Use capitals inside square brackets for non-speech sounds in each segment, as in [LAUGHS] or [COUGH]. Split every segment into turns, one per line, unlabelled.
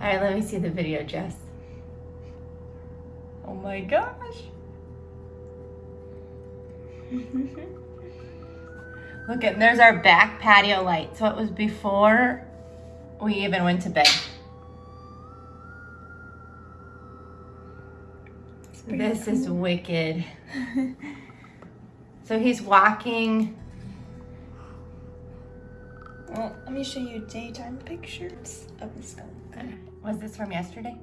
All right, let me see the video, Jess. Oh my gosh. [LAUGHS] Look at, there's our back patio light. So it was before we even went to bed. This is wicked. [LAUGHS] so he's walking.
Well, let me show you daytime pictures of the skunk.
Was this from yesterday?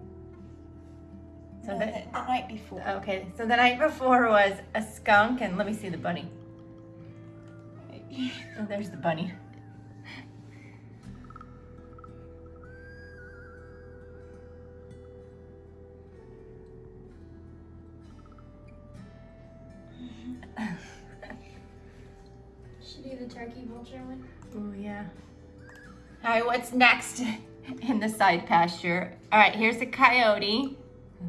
So
No,
the,
the, the night before.
okay, so the night before was a skunk, and let me see the bunny. Oh, there's the bunny.
The turkey vulture one.
Oh yeah. All right, what's next [LAUGHS] in the side pasture? All right, here's a coyote.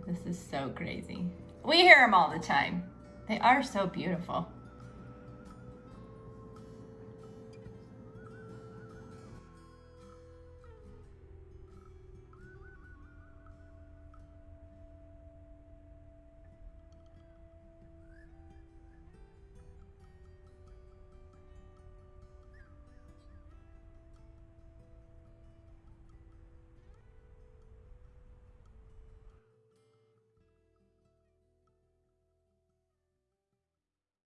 This is so crazy. We hear them all the time. They are so beautiful.